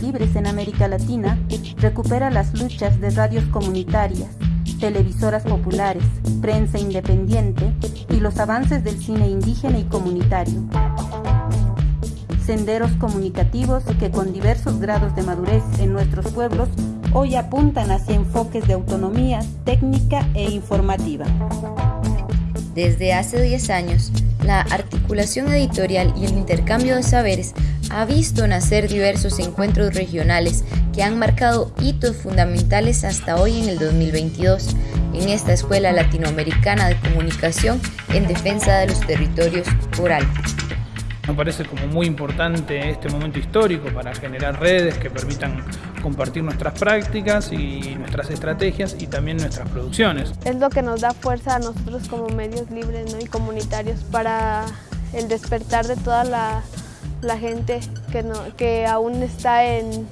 libres en América Latina recupera las luchas de radios comunitarias, televisoras populares, prensa independiente y los avances del cine indígena y comunitario. Senderos comunicativos que con diversos grados de madurez en nuestros pueblos hoy apuntan hacia enfoques de autonomía técnica e informativa. Desde hace 10 años, la articulación editorial y el intercambio de saberes ha visto nacer diversos encuentros regionales que han marcado hitos fundamentales hasta hoy en el 2022 en esta Escuela Latinoamericana de Comunicación en defensa de los territorios orales. Me parece como muy importante este momento histórico para generar redes que permitan compartir nuestras prácticas y nuestras estrategias y también nuestras producciones. Es lo que nos da fuerza a nosotros como medios libres y comunitarios para el despertar de toda la, gente que, que aún está en,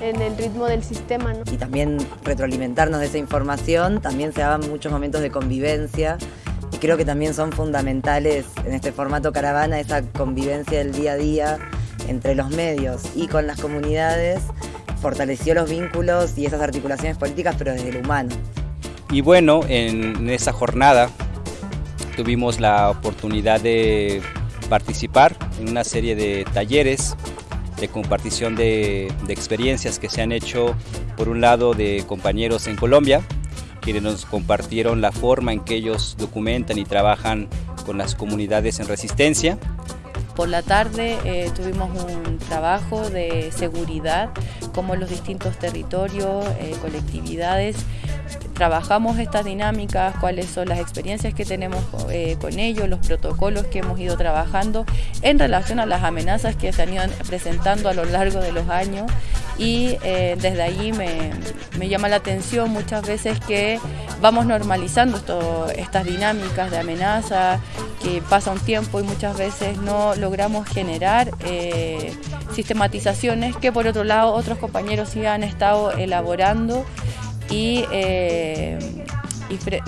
el ritmo del sistema. Y también retroalimentarnos de esa información, también se daban muchos momentos de convivencia creo que también son fundamentales en este formato caravana esa convivencia del día a día entre los medios y con las comunidades fortaleció los vínculos y esas articulaciones políticas pero desde lo humano. Y bueno, en esa jornada tuvimos la oportunidad de participar en una serie de talleres de compartición de, experiencias que se han hecho por un lado de compañeros en Colombia quienes nos compartieron la forma en que ellos documentan y trabajan con las comunidades en resistencia. Por la tarde eh, tuvimos un trabajo de seguridad, como los distintos territorios, eh, colectividades trabajamos estas dinámicas, cuáles son las experiencias que tenemos eh, con ellos, los protocolos que hemos ido trabajando en relación a las amenazas que se han ido presentando a lo largo de los años. Y eh, desde allí me, llama la atención muchas veces que vamos normalizando estas dinámicas de amenaza, que pasa un tiempo y muchas veces no logramos generar eh, sistematizaciones que por otro lado otros compañeros sí han estado elaborando y, eh,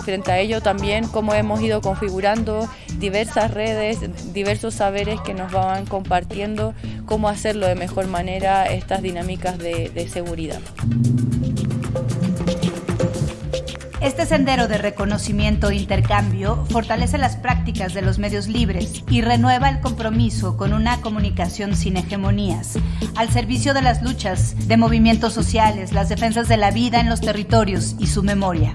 frente a ello también cómo hemos ido configurando diversas redes, diversos saberes que nos van compartiendo cómo hacerlo de mejor manera estas dinámicas de seguridad. Este sendero de reconocimiento e intercambio fortalece las prácticas de los medios libres y renueva el compromiso con una comunicación sin hegemonías, al servicio de las luchas de movimientos sociales, las defensas de la vida en los territorios y su memoria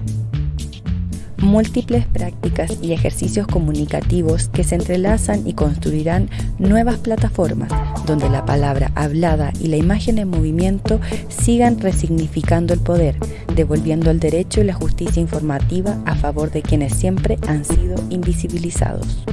múltiples prácticas y ejercicios comunicativos que se entrelazan y construirán nuevas plataformas donde la palabra hablada y la imagen en movimiento sigan resignificando el poder, devolviendo el derecho y la justicia informativa a favor de quienes siempre han sido invisibilizados.